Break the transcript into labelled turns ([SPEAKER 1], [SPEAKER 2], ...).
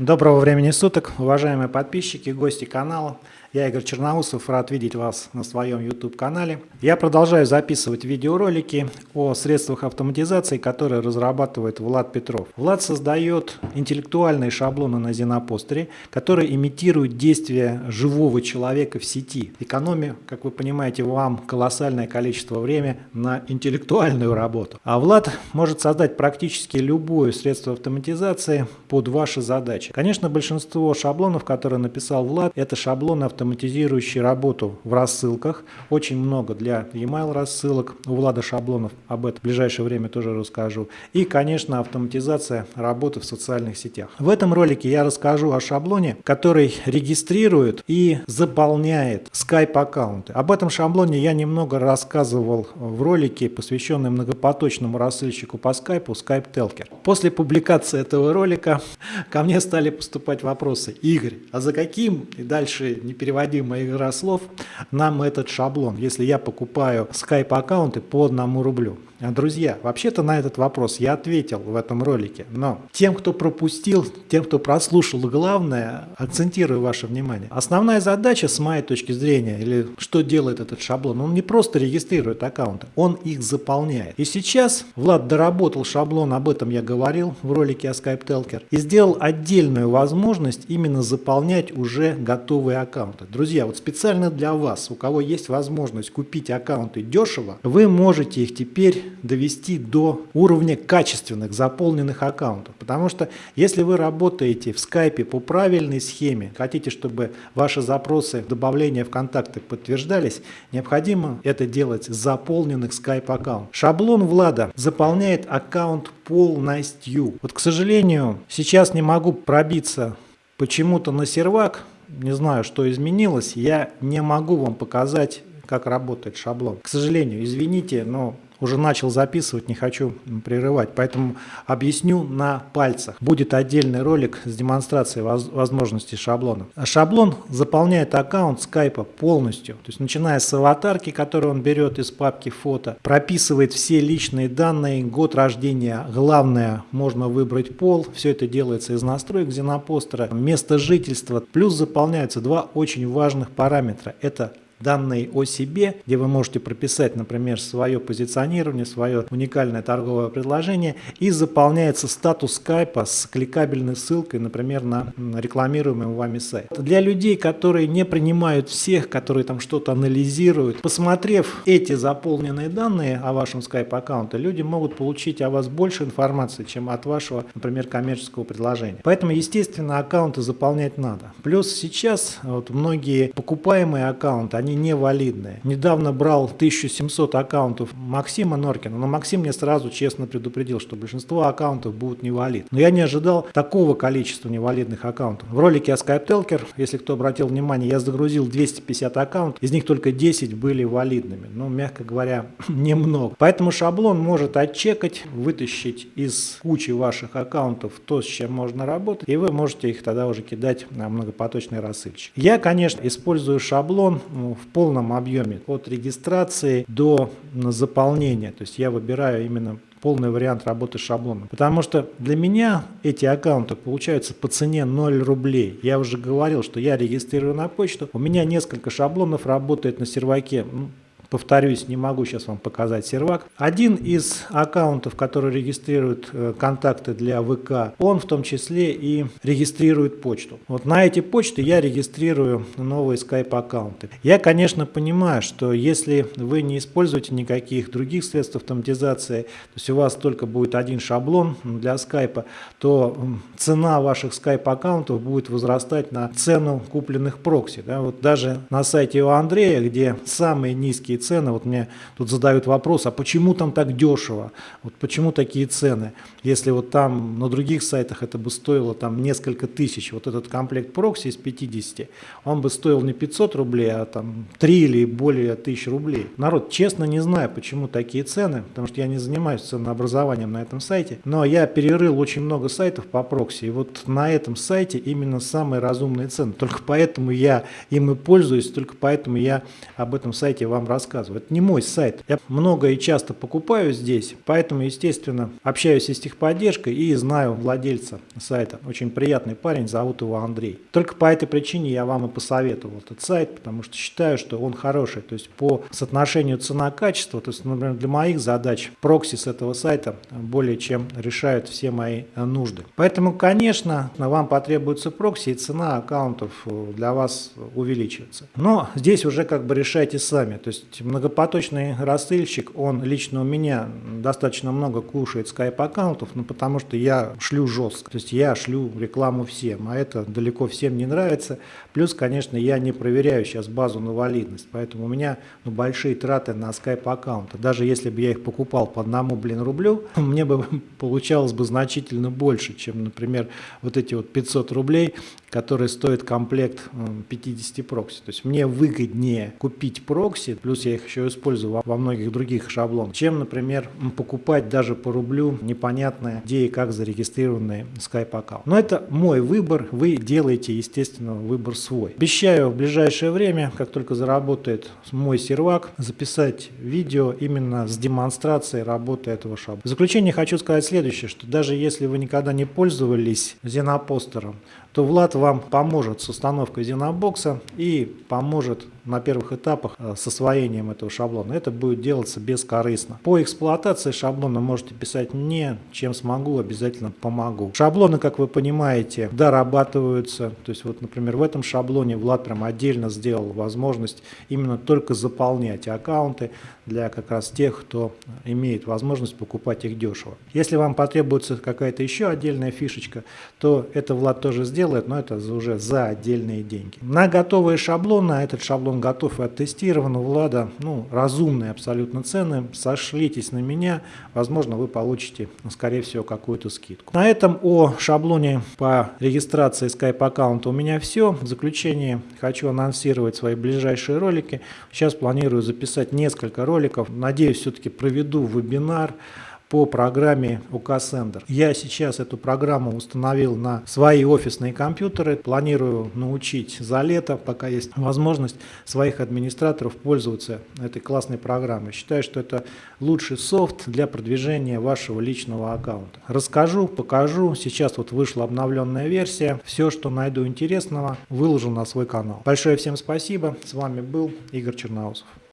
[SPEAKER 1] Доброго времени суток, уважаемые подписчики, гости канала. Я Игорь Черноусов, рад видеть вас на своем YouTube-канале. Я продолжаю записывать видеоролики о средствах автоматизации, которые разрабатывает Влад Петров. Влад создает интеллектуальные шаблоны на Зенопостере, которые имитируют действия живого человека в сети, экономя, как вы понимаете, вам колоссальное количество времени на интеллектуальную работу. А Влад может создать практически любое средство автоматизации под ваши задачи. Конечно, большинство шаблонов, которые написал Влад, это шаблоны автоматизации автоматизирующий работу в рассылках. Очень много для e-mail рассылок. У Влада Шаблонов об этом в ближайшее время тоже расскажу. И, конечно, автоматизация работы в социальных сетях. В этом ролике я расскажу о шаблоне, который регистрирует и заполняет Skype аккаунты. Об этом шаблоне я немного рассказывал в ролике, посвященном многопоточному рассылщику по Skype, Skype Telker. После публикации этого ролика ко мне стали поступать вопросы. Игорь, а за каким, и дальше не перед переводимая игра слов нам этот шаблон, если я покупаю Skype аккаунты по одному рублю. Друзья, вообще-то на этот вопрос я ответил в этом ролике, но тем, кто пропустил, тем, кто прослушал, главное, акцентирую ваше внимание. Основная задача, с моей точки зрения, или что делает этот шаблон, он не просто регистрирует аккаунты, он их заполняет. И сейчас Влад доработал шаблон, об этом я говорил в ролике о Skype Telker, и сделал отдельную возможность именно заполнять уже готовые аккаунты. Друзья, вот специально для вас, у кого есть возможность купить аккаунты дешево, вы можете их теперь довести до уровня качественных заполненных аккаунтов. Потому что если вы работаете в скайпе по правильной схеме, хотите, чтобы ваши запросы добавления в контакты подтверждались, необходимо это делать с заполненных скайп аккаунт. Шаблон Влада заполняет аккаунт полностью. Вот, к сожалению, сейчас не могу пробиться почему-то на сервак, не знаю, что изменилось, я не могу вам показать, как работает шаблон. К сожалению, извините, но уже начал записывать, не хочу прерывать, поэтому объясню на пальцах. Будет отдельный ролик с демонстрацией возможностей шаблона. Шаблон заполняет аккаунт скайпа полностью, то есть начиная с аватарки, которую он берет из папки фото, прописывает все личные данные, год рождения, главное, можно выбрать пол, все это делается из настроек Зенопостера, место жительства, плюс заполняются два очень важных параметра, это данные о себе, где вы можете прописать, например, свое позиционирование, свое уникальное торговое предложение и заполняется статус скайпа с кликабельной ссылкой, например, на рекламируемый вами сайт. Для людей, которые не принимают всех, которые там что-то анализируют, посмотрев эти заполненные данные о вашем скайп аккаунте, люди могут получить о вас больше информации, чем от вашего, например, коммерческого предложения. Поэтому, естественно, аккаунты заполнять надо. Плюс сейчас вот многие покупаемые аккаунты, они они невалидные. Недавно брал 1700 аккаунтов Максима Норкина, но Максим мне сразу честно предупредил, что большинство аккаунтов будут невалид. Но я не ожидал такого количества невалидных аккаунтов. В ролике о SkypeTelker, если кто обратил внимание, я загрузил 250 аккаунтов, из них только 10 были валидными. Ну, мягко говоря, немного. Поэтому шаблон может отчекать, вытащить из кучи ваших аккаунтов то, с чем можно работать, и вы можете их тогда уже кидать на многопоточный рассыльщик. Я, конечно, использую шаблон ну, в полном объеме от регистрации до заполнения. То есть я выбираю именно полный вариант работы с шаблоном. Потому что для меня эти аккаунты получаются по цене 0 рублей. Я уже говорил, что я регистрирую на почту. У меня несколько шаблонов работает на серваке ну, Повторюсь, не могу сейчас вам показать сервак. Один из аккаунтов, который регистрирует э, контакты для ВК, он в том числе и регистрирует почту. Вот на эти почты я регистрирую новые Skype аккаунты. Я, конечно, понимаю, что если вы не используете никаких других средств автоматизации, то есть у вас только будет один шаблон для Skype, то цена ваших Skype аккаунтов будет возрастать на цену купленных прокси. Да? Вот даже на сайте у Андрея, где самые низкие цены. Вот мне тут задают вопрос, а почему там так дешево? Вот почему такие цены? Если вот там на других сайтах это бы стоило там несколько тысяч, вот этот комплект прокси из 50, он бы стоил не 500 рублей, а там 3 или более тысяч рублей. Народ, честно не знаю, почему такие цены, потому что я не занимаюсь ценообразованием на этом сайте, но я перерыл очень много сайтов по прокси, и вот на этом сайте именно самые разумные цены. Только поэтому я им и пользуюсь, только поэтому я об этом сайте вам рассказываю рассказываю. Это не мой сайт. Я много и часто покупаю здесь, поэтому, естественно, общаюсь и с техподдержкой и знаю владельца сайта. Очень приятный парень, зовут его Андрей. Только по этой причине я вам и посоветовал этот сайт, потому что считаю, что он хороший. То есть по соотношению цена-качество, то есть, например, для моих задач прокси с этого сайта более чем решают все мои нужды. Поэтому, конечно, вам потребуется прокси и цена аккаунтов для вас увеличивается. Но здесь уже как бы решайте сами. То есть многопоточный рассыльщик, он лично у меня достаточно много кушает скайп-аккаунтов, ну потому что я шлю жестко. То есть я шлю рекламу всем, а это далеко всем не нравится. Плюс, конечно, я не проверяю сейчас базу на валидность, поэтому у меня ну, большие траты на скайп-аккаунты. Даже если бы я их покупал по одному, блин, рублю, мне бы получалось бы значительно больше, чем, например, вот эти вот 500 рублей, которые стоят комплект 50 прокси. То есть мне выгоднее купить прокси, плюс я их еще использую во многих других шаблонах, чем, например, покупать даже по рублю непонятное, где и как зарегистрированный Skype аккаунт. Но это мой выбор, вы делаете, естественно, выбор свой. Обещаю в ближайшее время, как только заработает мой сервак, записать видео именно с демонстрацией работы этого шаблона. В заключение хочу сказать следующее, что даже если вы никогда не пользовались Зенопостером, то Влад вам поможет с установкой Зенобокса и поможет на первых этапах э, с освоением этого шаблона. Это будет делаться бескорыстно. По эксплуатации шаблона можете писать мне, чем смогу, обязательно помогу. Шаблоны, как вы понимаете, дорабатываются. То есть вот, например, в этом шаблоне Влад прям отдельно сделал возможность именно только заполнять аккаунты для как раз тех, кто имеет возможность покупать их дешево. Если вам потребуется какая-то еще отдельная фишечка, то это Влад тоже сделает, но это уже за отдельные деньги. На готовые шаблоны, а этот шаблон готов и оттестирован у Влада. Ну, разумные абсолютно цены. Сошлитесь на меня. Возможно, вы получите, скорее всего, какую-то скидку. На этом о шаблоне по регистрации Skype аккаунта у меня все. В заключение хочу анонсировать свои ближайшие ролики. Сейчас планирую записать несколько роликов. Надеюсь, все-таки проведу вебинар по программе УК Sender. Я сейчас эту программу установил на свои офисные компьютеры. Планирую научить за лето, пока есть возможность, своих администраторов пользоваться этой классной программой. Считаю, что это лучший софт для продвижения вашего личного аккаунта. Расскажу, покажу. Сейчас вот вышла обновленная версия. Все, что найду интересного, выложу на свой канал. Большое всем спасибо. С вами был Игорь Черноусов.